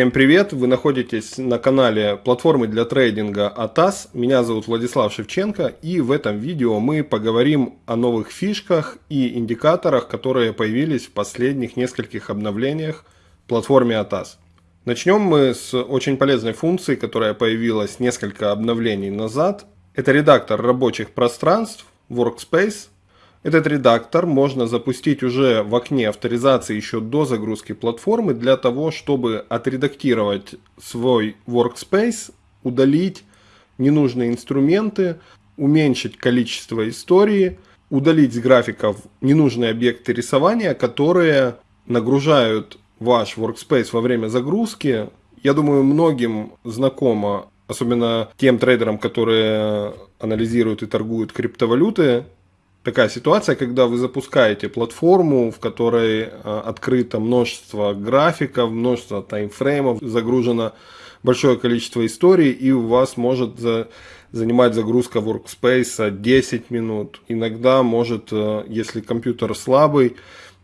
Всем привет! Вы находитесь на канале платформы для трейдинга ATAS. Меня зовут Владислав Шевченко и в этом видео мы поговорим о новых фишках и индикаторах, которые появились в последних нескольких обновлениях платформе ATAS. Начнем мы с очень полезной функции, которая появилась несколько обновлений назад. Это редактор рабочих пространств Workspace этот редактор можно запустить уже в окне авторизации еще до загрузки платформы для того, чтобы отредактировать свой workspace, удалить ненужные инструменты, уменьшить количество истории, удалить с графиков ненужные объекты рисования, которые нагружают ваш workspace во время загрузки. Я думаю, многим знакомо, особенно тем трейдерам, которые анализируют и торгуют криптовалюты, такая ситуация, когда вы запускаете платформу, в которой э, открыто множество графиков, множество таймфреймов, загружено большое количество историй, и у вас может за, занимать загрузка workspace 10 минут. Иногда может, э, если компьютер слабый,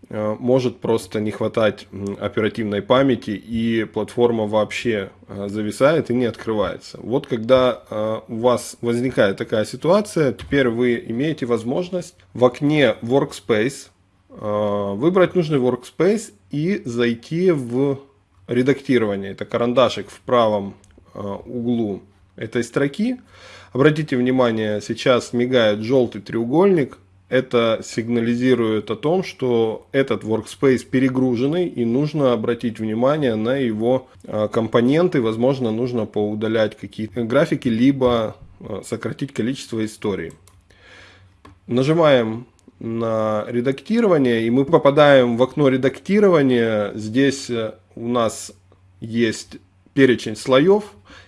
может просто не хватать оперативной памяти и платформа вообще э, зависает и не открывается. Вот когда э, у вас возникает такая ситуация, теперь вы имеете возможность в окне Workspace выбрать нужный Workspace и зайти в редактирование. Это карандашик в правом углу этой строки. Обратите внимание, сейчас мигает желтый треугольник это сигнализирует о том, что этот workspace перегруженный и нужно обратить внимание на его а, компоненты. Возможно, нужно поудалять какие-то графики, либо а, сократить количество историй. Нажимаем на редактирование, и мы попадаем в окно редактирования. Здесь э, у нас есть перечень слоев.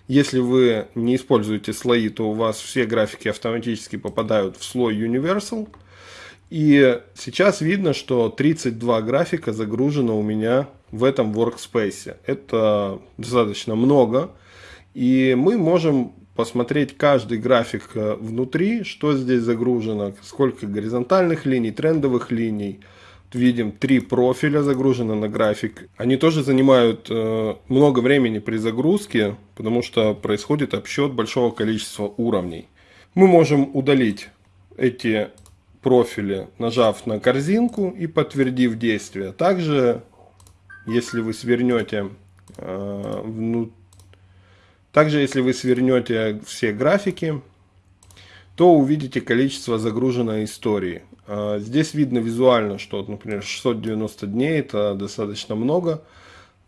Если вы не используете слои, то у вас все графики автоматически попадают в слой Universal. И сейчас видно, что 32 графика загружено у меня в этом workspace. Это достаточно много. И мы можем посмотреть каждый график э, внутри, что здесь загружено, сколько горизонтальных линий, трендовых линий. Видим три профиля загружено на график. Они тоже занимают э, много времени при загрузке, потому что происходит обсчет большого количества уровней. Мы можем удалить эти профиле, нажав на корзинку и подтвердив действие. Также, если вы свернете э, вну... также если вы свернете все графики, то увидите количество загруженной истории. Э, здесь видно визуально, что, например, 690 дней это достаточно много.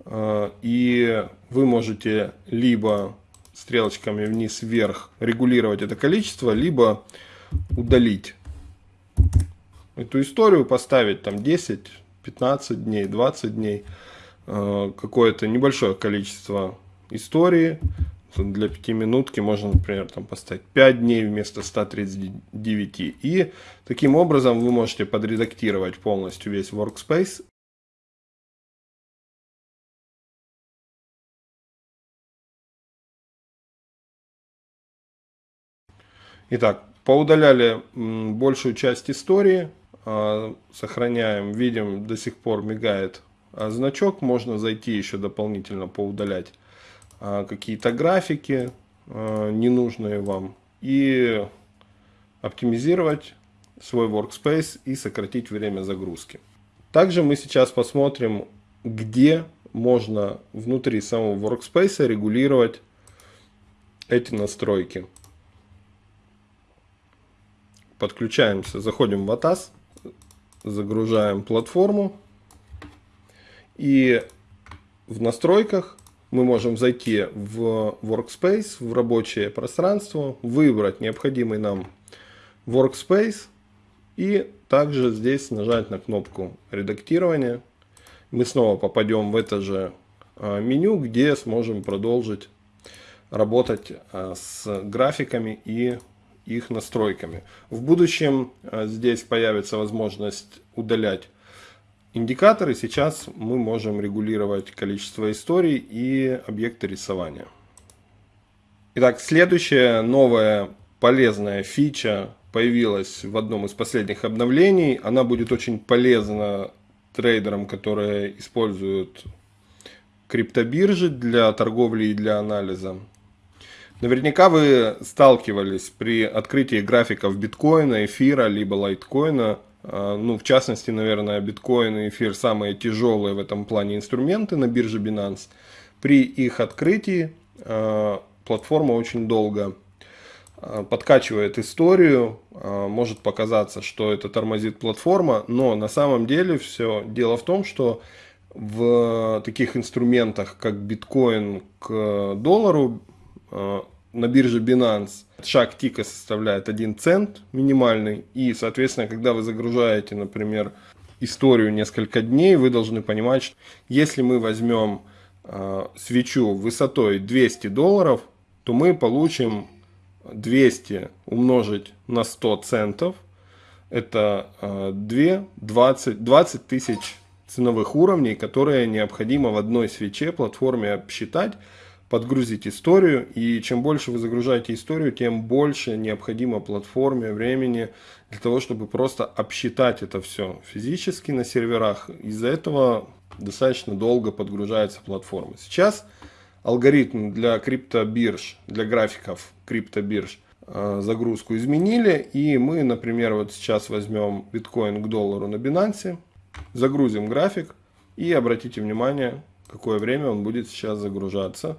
Э, и вы можете либо стрелочками вниз-вверх регулировать это количество, либо удалить эту историю, поставить там 10, 15 дней, 20 дней, э, какое-то небольшое количество истории. Для пятиминутки можно, например, там поставить 5 дней вместо 139. И таким образом вы можете подредактировать полностью весь workspace Итак, Поудаляли большую часть истории, сохраняем, видим, до сих пор мигает а, значок, можно зайти еще дополнительно поудалять а, какие-то графики ненужные вам и оптимизировать свой workspace и сократить время загрузки. Также мы сейчас посмотрим, где можно внутри самого workspace регулировать эти настройки подключаемся, заходим в ATAS, загружаем платформу. И в настройках мы можем зайти в Workspace, в рабочее пространство, выбрать необходимый нам Workspace и также здесь нажать на кнопку редактирования. Мы снова попадем в это же а, меню, где сможем продолжить работать а, с графиками и их настройками. В будущем э, здесь появится возможность удалять индикаторы. Сейчас мы можем регулировать количество историй и объекты рисования. Итак, следующая новая полезная фича появилась в одном из последних обновлений. Она будет очень полезна трейдерам, которые используют криптобиржи для торговли и для анализа. Наверняка вы сталкивались при открытии графиков биткоина, эфира, либо лайткоина. А, ну, в частности, наверное, биткоин и эфир самые тяжелые в этом плане инструменты на бирже Binance. При их открытии а, платформа очень долго а, подкачивает историю, может показаться, что это тормозит платформа, но на самом деле все дело в том, что в таких инструментах, как биткоин к доллару, на бирже Binance шаг тика составляет 1 цент минимальный. И, соответственно, когда вы загружаете, например, историю несколько дней, вы должны понимать, что если мы возьмем э, свечу высотой 200 долларов, то мы получим 200 умножить на 100 центов. Это э, 2, 20, 20 тысяч ценовых уровней, которые необходимо в одной свече платформе обсчитать, подгрузить историю. И чем больше вы загружаете историю, тем больше необходимо платформе времени для того, чтобы просто обсчитать это все физически на серверах. Из-за этого достаточно долго подгружается платформа. Сейчас алгоритм для криптобирж, для графиков криптобирж э, загрузку изменили. И мы, например, вот сейчас возьмем биткоин к доллару на Binance. Загрузим график и обратите внимание, какое время он будет сейчас загружаться.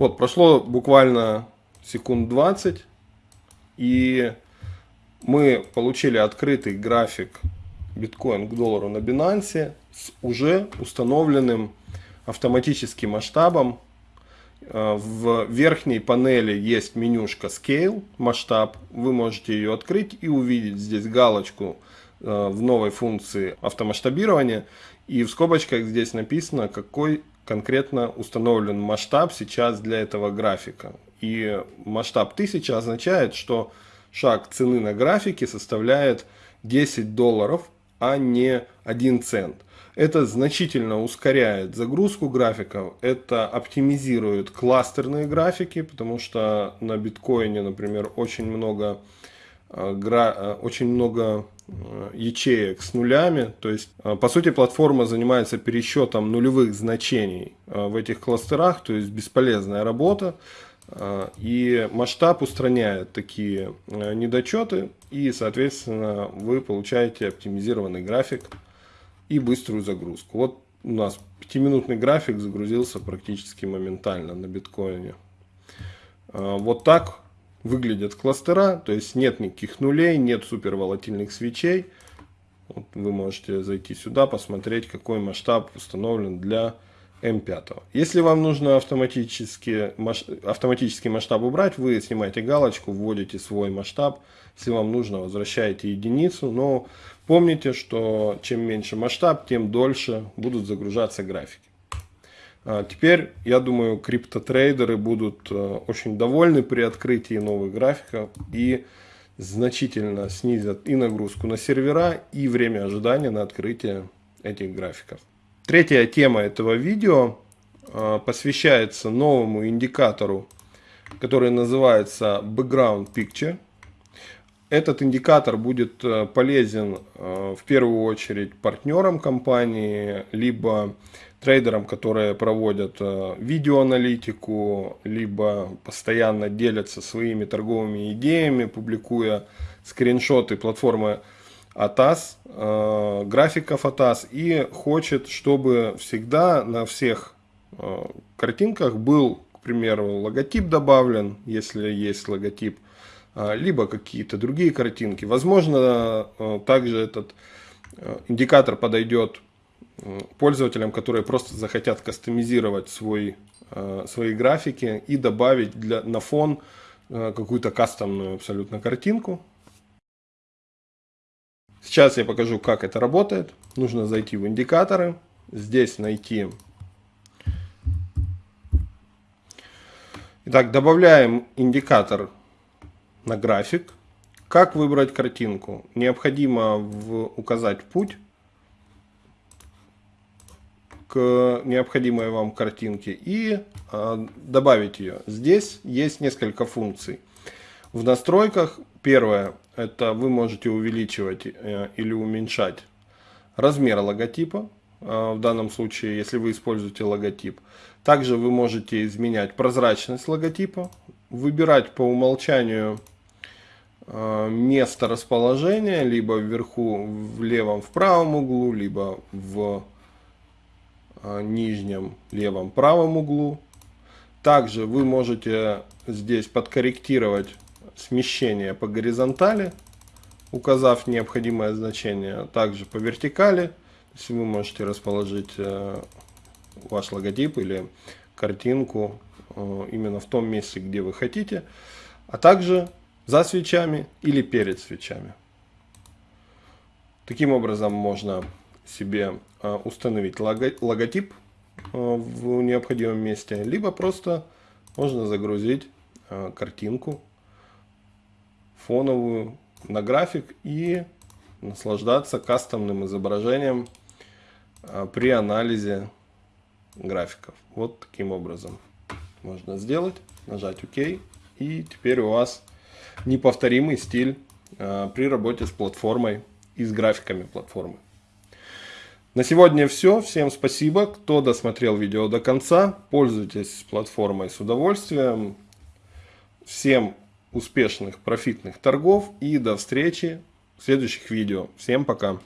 Вот, прошло буквально секунд 20, и мы получили открытый график биткоин к доллару на Binance с уже установленным автоматическим масштабом. Э, в верхней панели есть менюшка Scale, масштаб. Вы можете ее открыть и увидеть здесь галочку э, в новой функции автомасштабирования. И в скобочках здесь написано, какой конкретно установлен масштаб сейчас для этого графика. И масштаб 1000 означает, что шаг цены на графике составляет 10 долларов, а не 1 цент. Это значительно ускоряет загрузку графиков, это оптимизирует кластерные графики, потому что на биткоине, например, очень много, э, э, очень много ячеек с нулями. То есть, по сути, платформа занимается пересчетом нулевых значений в этих кластерах, то есть бесполезная работа. И масштаб устраняет такие э, недочеты, и, соответственно, вы получаете оптимизированный график и быструю загрузку. Вот у нас 5-минутный график загрузился практически моментально на биткоине. Вот так выглядят кластера, то есть нет никаких нулей, нет супер волатильных свечей. Вот вы можете зайти сюда, посмотреть, какой масштаб установлен для М5. Если вам нужно автоматически, автоматический масштаб убрать, вы снимаете галочку, вводите свой масштаб. Если вам нужно, возвращаете единицу. Но помните, что чем меньше масштаб, тем дольше будут загружаться графики. А теперь, я думаю, криптотрейдеры будут э, очень довольны при открытии новых графиков и значительно снизят и нагрузку на сервера, и время ожидания на открытие этих графиков. Третья тема этого видео а, посвящается новому индикатору, который называется Background Picture. Этот индикатор будет э, полезен э, в первую очередь партнерам компании, либо трейдерам, которые проводят э, видеоаналитику, либо постоянно делятся своими торговыми идеями, публикуя скриншоты платформы э, графиков ATAS и хочет, чтобы всегда на всех картинках был, к примеру, логотип добавлен, если есть логотип, либо какие-то другие картинки. Возможно, э, также этот э, индикатор подойдет пользователям, которые просто захотят кастомизировать свой, свои графики и добавить для, на фон какую-то кастомную абсолютно картинку. Сейчас я покажу, как это работает. Нужно зайти в индикаторы. Здесь найти... Итак, добавляем индикатор на график. Как выбрать картинку? Необходимо в, указать путь. к необходимой вам картинке и э, добавить ее. Здесь есть несколько функций. В настройках первое, это вы можете увеличивать э, или уменьшать размер логотипа. Э, в данном случае, если вы используете логотип. Также вы можете изменять прозрачность логотипа, выбирать по умолчанию место расположения, либо вверху в левом в правом углу, либо в э, нижнем левом правом углу. Также вы можете здесь подкорректировать смещение по горизонтали, указав необходимое значение. Также по вертикали, есть вы можете расположить э, ваш логотип или картинку э, именно в том месте, где вы хотите, а также за свечами или перед свечами. Таким образом можно себе э, установить логотип в необходимом месте, либо просто можно загрузить картинку фоновую на график и наслаждаться кастомным изображением а, при анализе графиков. Вот таким образом можно сделать, нажать ОК, и теперь у вас неповторимый стиль а, при работе с платформой и с графиками платформы. На сегодня все. Всем спасибо, кто досмотрел видео до конца. Пользуйтесь платформой с удовольствием. Всем успешных профитных торгов и до встречи в следующих видео. Всем пока!